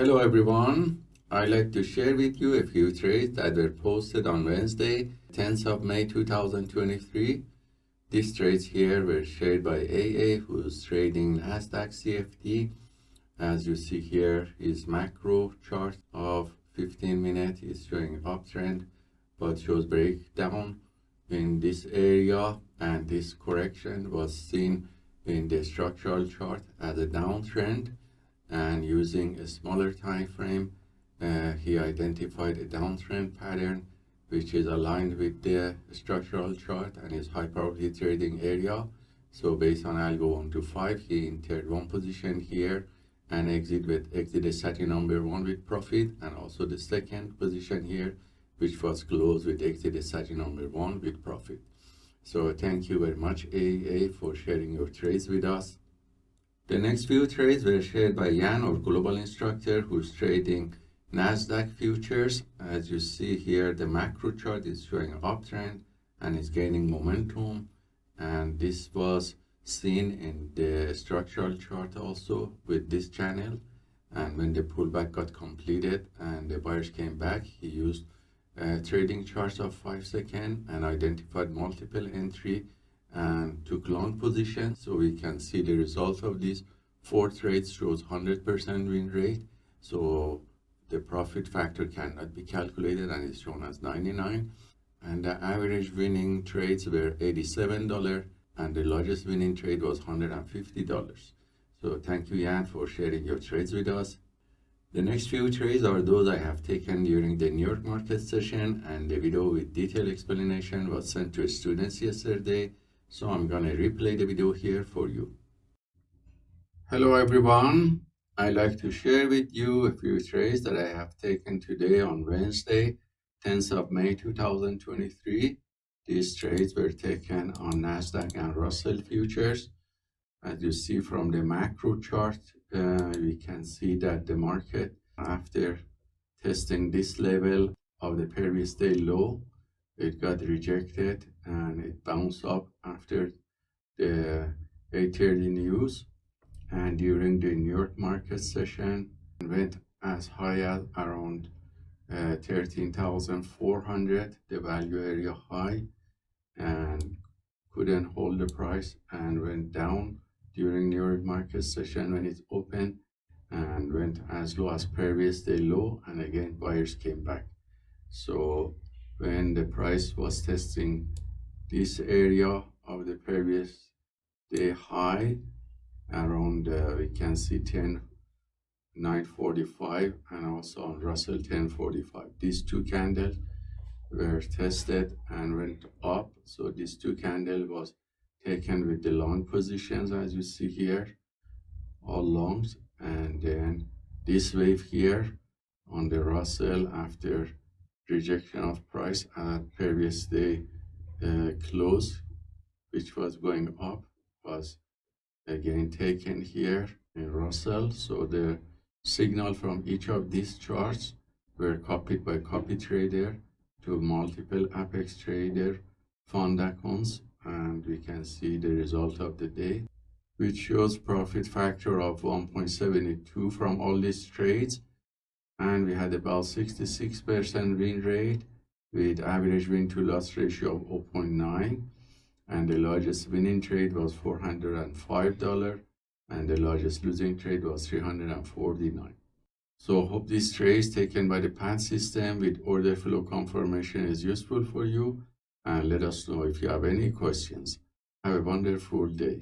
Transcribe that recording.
Hello everyone. I'd like to share with you a few trades that were posted on Wednesday, 10th of May 2023. These trades here were shared by AA, who's trading NASDAQ CFD. As you see here, his macro chart of 15 minutes is showing uptrend, but shows breakdown in this area, and this correction was seen in the structural chart as a downtrend and using a smaller time frame uh, he identified a downtrend pattern which is aligned with the structural chart and is high probability trading area. So based on algo 1 to 5 he entered one position here and exit with exit strategy number one with profit and also the second position here which was closed with exit strategy number one with profit. So thank you very much AA for sharing your trades with us the next few trades were shared by Jan, our global instructor, who's trading NASDAQ futures. As you see here, the macro chart is showing an uptrend and is gaining momentum. And this was seen in the structural chart also with this channel. And when the pullback got completed and the buyers came back, he used uh, trading charts of 5 seconds and identified multiple entry and took long position so we can see the result of these four trades shows 100% win rate so the profit factor cannot be calculated and is shown as 99 and the average winning trades were $87 and the largest winning trade was $150 so thank you Jan for sharing your trades with us. The next few trades are those I have taken during the New York market session and the video with detailed explanation was sent to students yesterday so I'm gonna replay the video here for you. Hello everyone. I'd like to share with you a few trades that I have taken today on Wednesday, 10th of May 2023. These trades were taken on NASDAQ and Russell futures. As you see from the macro chart, uh, we can see that the market, after testing this level of the previous day low, it got rejected and it bounced up after the 8.30 news and during the New York market session went as high as around uh, 13,400 the value area high and couldn't hold the price and went down during New York market session when it opened and went as low as previous day low and again buyers came back. So when the price was testing this area of the previous day high around uh, we can see 10 945 and also on Russell 1045 these two candles were tested and went up. So these two candle was taken with the long positions as you see here all longs. And then this wave here on the Russell after rejection of price at previous day uh, close which was going up was again taken here in Russell. So the signal from each of these charts were copied by copy trader to multiple apex trader fund accounts and we can see the result of the day which shows profit factor of 1.72 from all these trades and we had about 66% win rate with average win to loss ratio of 0.9 and the largest winning trade was $405 and the largest losing trade was 349 so hope this trade taken by the PAN system with order flow confirmation is useful for you and let us know if you have any questions. Have a wonderful day